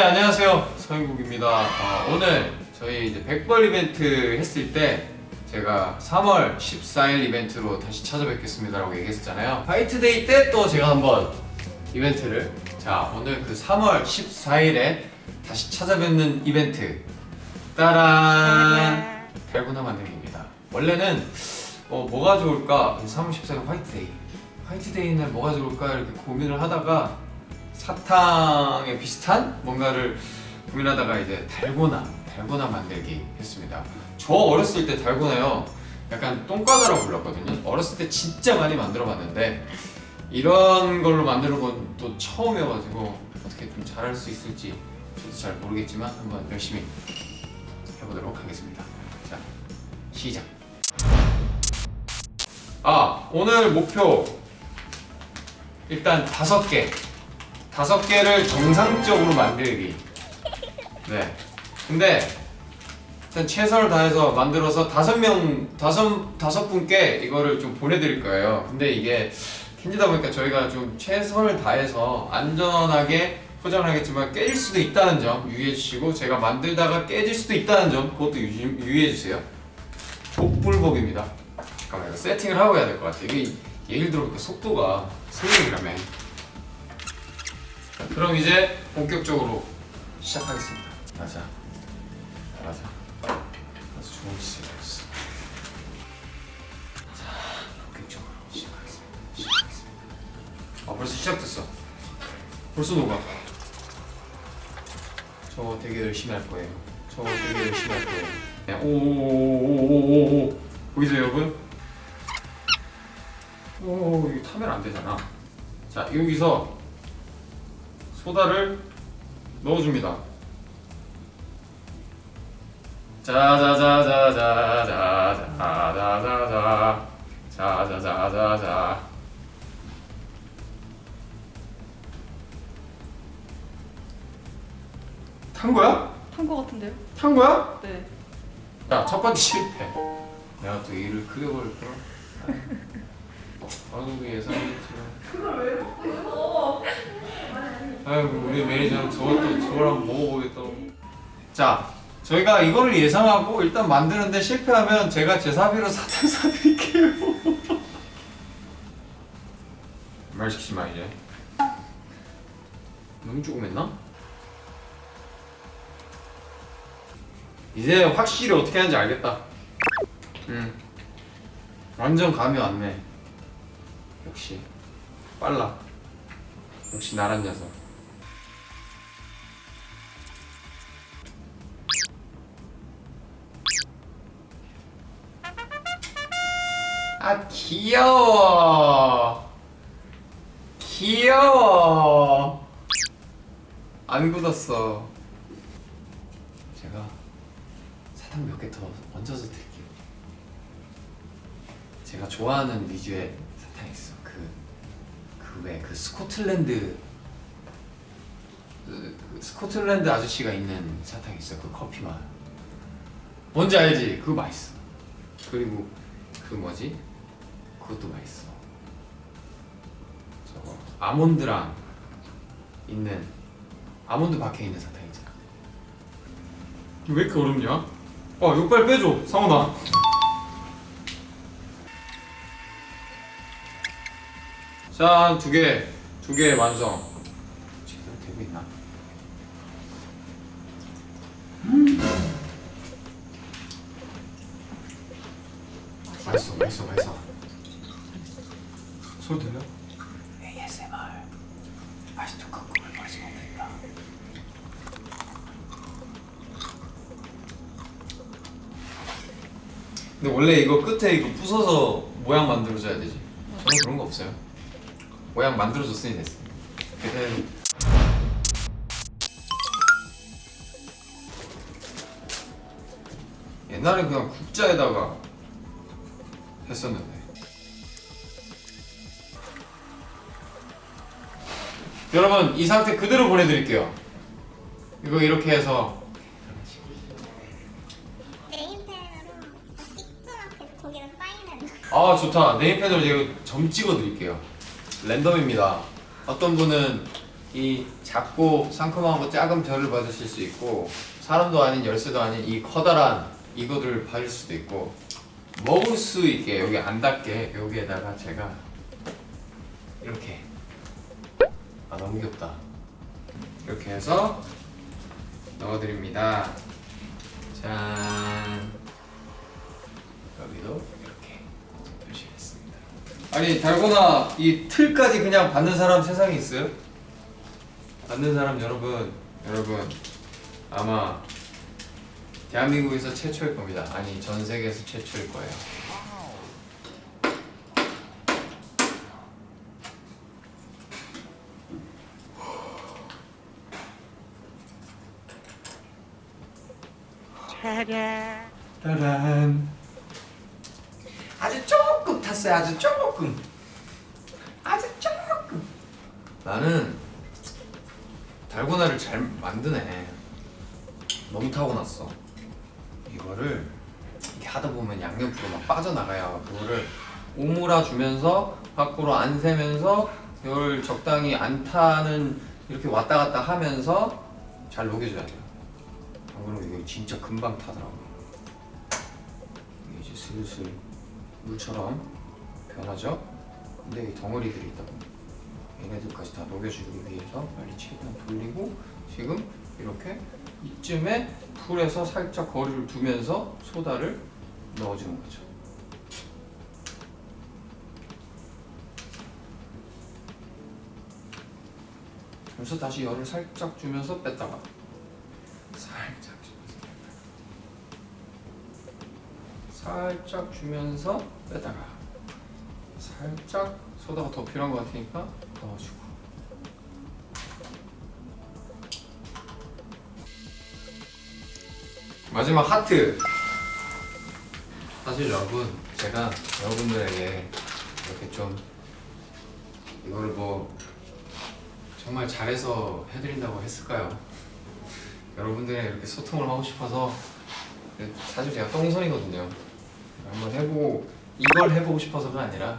네 안녕하세요. 서인국입니다. 어, 오늘 저희 이제 백벌 이벤트 했을 때 제가 3월 14일 이벤트로 다시 찾아뵙겠습니다 라고 얘기했었잖아요. 화이트데이 때 또 제가 한번 이벤트를 자 오늘 그 3월 14일에 다시 찾아뵙는 이벤트. 따란! 달고나 만들기입니다. 원래는 어, 뭐가 좋을까? 3월 14일 화이트데이. 화이트데이 날 뭐가 좋을까? 이렇게 고민을 하다가 사탕에 비슷한 뭔가를 고민하다가 이제 달고나 달고나 만들기 했습니다. 저 어렸을 때 달고나요. 약간 똥과자라고 불렀거든요. 어렸을 때 진짜 많이 만들어 봤는데 이런 걸로 만들어 본또 처음이어가지고 어떻게 좀 잘할 수 있을지 저도 잘 모르겠지만 한번 열심히 해보도록 하겠습니다. 자 시작. 아 오늘 목표. 일단 다섯 개 다섯 개를 정상적으로 만들기. 네. 근데 일단 최선을 다해서 만들어서 다섯 명 다섯 다섯 분께 이거를 좀 보내드릴 거예요. 근데 이게 킨지다 보니까 저희가 좀 최선을 다해서 안전하게 포장을 하겠지만 깨질 수도 있다는 점 유의해 주시고 제가 만들다가 깨질 수도 있다는 점 그것도 유, 유의해 주세요. 족불복입니다. 잠깐만 이거 세팅을 하고 해야 될 것 같아 이게 예를 들어 그 속도가 생명이라며. 자, 그럼 이제 본격적으로 시작하겠습니다. 맞아 아주 좋은 시작이었어. 자 본격적으로 시작하겠습니다. 시작하겠습니다. 아 벌써 시작됐어. 벌써 녹아. 저 되게 열심히 할 거예요. 저 되게 열심히 할 거예요. 네, 오오오오오오오 보이세요 여러분? 오 이거 타면 안 되잖아. 자 여기서 소다를 넣어줍니다 자자자자자자자자자자자 자자자자자 탄 거야? 탄 거 같은데요? 탄 거야? 네. 자, 첫 번째 실패. 내가 또 일을 크게 벌 걸. 방송국 예상했지만. 그걸 왜 먹고 있어? 아이고 우리 매니저는 저것도 한번 먹어보겠다고. 자, 저희가 이거를 예상하고 일단 만드는데 실패하면 제가 제 사비로 사탕 사드릴게요. 말 시키지 마 이제. 너무 조금 했나? 이제 확실히 어떻게 하는지 알겠다. 음. 완전 감이 왔네. 역시 빨라. 역시 나란 녀석. 아 귀여워. 귀여워. 안 굳었어. 제가 사탕 몇 개 더 얹어서 드릴게요. 제가 좋아하는 위주의 사탕 있어. 그그왜그 스코틀랜드 그, 그 스코틀랜드 아저씨가 있는 사탕 있어. 그 커피 맛. 뭔지 알지? 그거 맛있어. 그리고 그 뭐지? 그것도 맛있어. 저거 아몬드랑 있는 아몬드 박혀 있는 사탕 있잖아. 왜 이렇게 어렵냐? 어, 이거 빨리 빼줘, 상훈아. 자, 두 개, 두 개 완성. 제대로 되고 있나? 맛있어, 맛있어, 맛있어. 소리 들려? ASMR. 맛있도 근데 원래 이거 끝에 이거 부숴서 모양 만들어줘야 되지. 저는 그런 거 없어요. 모양 만들어줬으니 됐어. 그때 옛날에 그냥 국자에다가 했었는데. 여러분 이 상태 그대로 보내드릴게요. 이거 이렇게 해서. 아 좋다. 네임펜으로 제가 점 찍어 드릴게요. 랜덤입니다. 어떤 분은 이 작고 상큼하고 작은 별을 받으실 수 있고 사람도 아닌 열쇠도 아닌 이 커다란 이거를 받을 수도 있고 먹을 수 있게 여기 안 닿게 여기에다가 제가 이렇게 아 너무 귀엽다. 이렇게 해서 넣어드립니다. 짠. 여기도 이렇게 표시했습니다. 아니 달고나 이 틀까지 그냥 받는 사람 세상에 있어요? 받는 사람 여러분 여러분. 아마 대한민국에서 최초일 겁니다. 아니 전 세계에서 최초일 거예요 짜란 아주 조금 탔어요 아주 조금. 아주 조금. 나는 달고나를 잘 만드네. 너무 타고났어. 이거를 이렇게 하다 보면 양옆으로 막 빠져나가요 그거를 오므라 주면서 밖으로 안 새면서 이걸 적당히 안 타는 이렇게 왔다 갔다 하면서 잘 녹여줘야 돼요 안 그러면 이게 진짜 금방 타더라고요 이게 이제 슬슬 물처럼 변하죠? 근데 이 덩어리들이 있다 보니 얘네들까지 다 녹여주기 위해서 빨리 최대한 돌리고 지금 이렇게 이쯤에 풀에서 살짝 거리를 두면서 소다를 넣어주는 거죠. 그래서 다시 열을 살짝 주면서 뺐다가 살짝 주면서 뺐다가 살짝 주면서 뺐다가 살짝 소다가 더 필요한 것 같으니까 넣어주고. 마지막 하트. 사실 여러분 제가 여러분들에게 이렇게 좀 이거를 뭐 정말 잘해서 해드린다고 했을까요? 여러분들이 이렇게 소통을 하고 싶어서 사실 제가 똥손이거든요 한번 해보고 이걸 해보고 싶어서가 아니라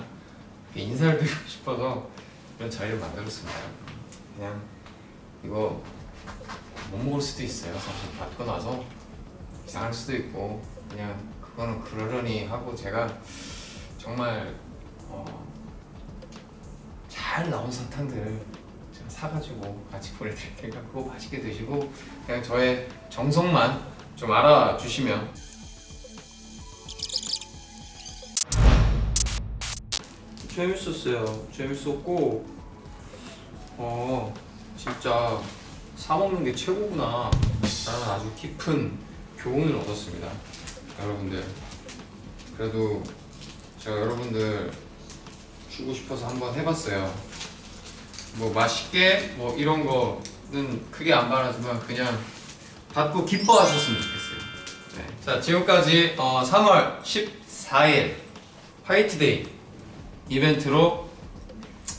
인사를 드리고 싶어서 이런 자리를 만들었습니다. 그냥 이거 못 먹을 수도 있어요. 사실 받고 나서 이상할 수도 있고 그냥 그거는 그러려니 하고 제가 정말 어, 잘 나온 사탕들 제가 사가지고 같이 보내드릴 테니까 그거 맛있게 드시고 그냥 저의 정성만 좀 알아주시면 재밌었어요. 재밌었고 어 진짜 사 먹는 게 최고구나. 라는 아주 깊은 교훈을 얻었습니다. 여러분들. 그래도 제가 여러분들 주고 싶어서 한번 해봤어요. 뭐 맛있게 뭐 이런 거는 크게 안 바라지만 그냥 받고 기뻐하셨으면 좋겠어요. 네. 자 지금까지 어, 3월 14일 화이트데이 이벤트로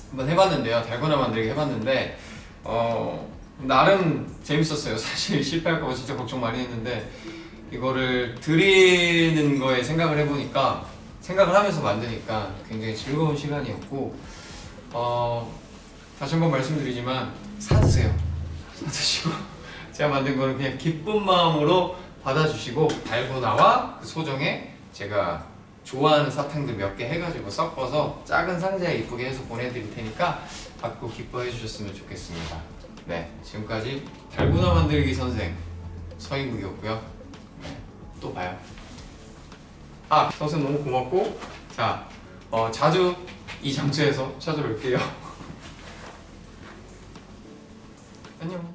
한번 해봤는데요. 달고나 만들기 해봤는데 어, 나름 재밌었어요. 사실 실패할까봐 진짜 걱정 많이 했는데 이거를 드리는 거에 생각을 해보니까 생각을 하면서 만드니까 굉장히 즐거운 시간이었고 어, 다시 한번 말씀드리지만 사드세요. 사드시고 제가 만든 거는 그냥 기쁜 마음으로 받아주시고 달고나와 그 소정에 제가 좋아하는 사탕들 몇 개 해가지고 섞어서 작은 상자에 이쁘게 해서 보내드릴 테니까 받고 기뻐해 주셨으면 좋겠습니다. 네 지금까지 달고나 만들기 선생 서인국이었고요. 네, 또 봐요. 아 선생 너무 고맙고 자 어, 자주 이 장소에서 찾아뵐게요. 안녕